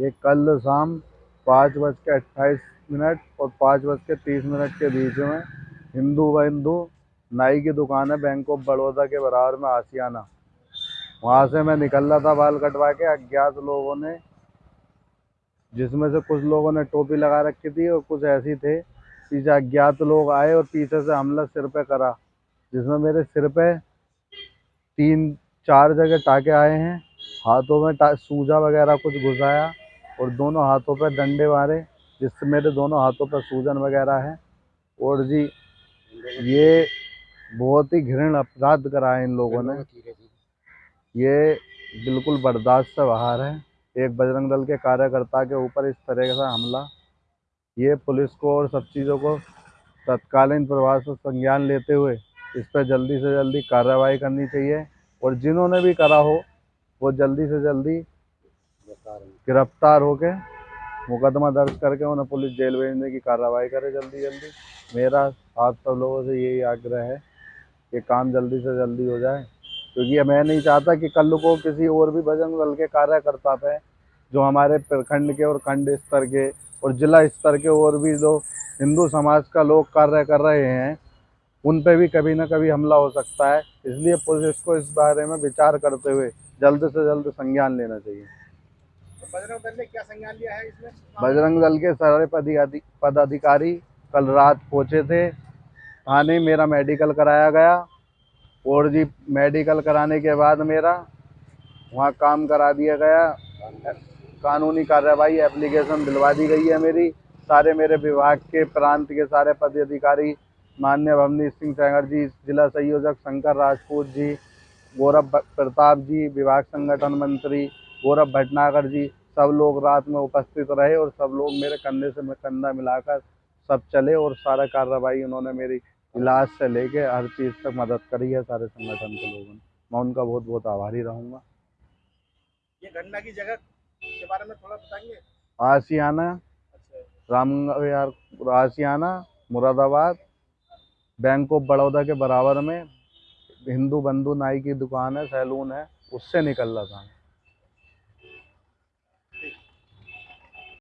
ये कल शाम पाँच बज के अट्ठाईस मिनट और पाँच बज के तीस मिनट के बीच में हिंदू व हिंदू नाई की दुकान है बैंक ऑफ़ बड़ौदा के बराबर में आसियाना। वहाँ से मैं निकल रहा था बाल कटवा के, अज्ञात लोगों ने, जिसमें से कुछ लोगों ने टोपी लगा रखी थी और कुछ ऐसी थे। पीछे अज्ञात लोग आए और पीछे से हमला सिर पे करा, जिसमें मेरे सिर पे तीन चार जगह टाके आए हैं। हाथों में सूजा वगैरह कुछ घुसाया और दोनों हाथों पर डंडे मारे, जिससे मेरे दोनों हाथों पर सूजन वगैरह है। और जी, ये बहुत ही घृण अपराध करा है इन लोगों ने। ये बिल्कुल बर्दाश्त से बाहर है। एक बजरंग दल के कार्यकर्ता के ऊपर इस तरह का हमला। ये पुलिस को और सब चीज़ों को तत्कालीन प्रभाव से संज्ञान लेते हुए इस पर जल्दी से जल्दी कार्रवाई करनी चाहिए। और जिन्होंने भी करा हो, वो जल्दी से जल्दी गिरफ़्तार होके मुकदमा दर्ज करके उन्हें पुलिस जेल भेजने की कार्रवाई करे जल्दी जल्दी। मेरा आप सब लोगों से यही आग्रह है कि काम जल्दी से जल्दी हो जाए, क्योंकि मैं नहीं चाहता कि कल को किसी और भी बजरंग दल के कार्यकर्ता पे, जो हमारे प्रखंड के और खंड स्तर के और जिला स्तर के और भी जो हिंदू समाज का लोग कार्य कर रहे हैं उन पर भी कभी ना कभी हमला हो सकता है। इसलिए पुलिस को इस बारे में विचार करते हुए जल्द से जल्द संज्ञान लेना चाहिए। तो बजरंग दल ने क्या संज्ञान लिया है इसमें? बजरंग दल के सारे पदाधि- पदाधिकारी कल रात पहुँचे थे। थाने मेरा मेडिकल कराया गया। और जी मेडिकल कराने के बाद मेरा वहाँ काम करा दिया गया। कानूनी कार्रवाई एप्लीकेशन दिलवा दी गई है मेरी। सारे मेरे विभाग के प्रांत के सारे पदाधिकारी मान्य भवनीश सिंह सैगर जी जिला संयोजक शंकर राजपूत जी गौरव प्रताप जी विभाग संगठन मंत्री गौरव भटनागर जी सब लोग रात में उपस्थित रहे और सब लोग मेरे कंधे से कंधा मिलाकर सब चले और सारा कार्रवाई उन्होंने मेरी इलाज से लेके हर चीज़ तक मदद करी है सारे संगठन के लोगों ने। मैं उनका बहुत बहुत आभारी रहूँगा। ये घटना की जगह के बारे में थोड़ा बताएँगे? आसियाना अच्छा। राम यार आसियाना मुरादाबाद बैंक ऑफ़ बड़ौदा के बराबर में हिंदू बंधु नाई की दुकान है, सैलून है, उससे निकल रहा था।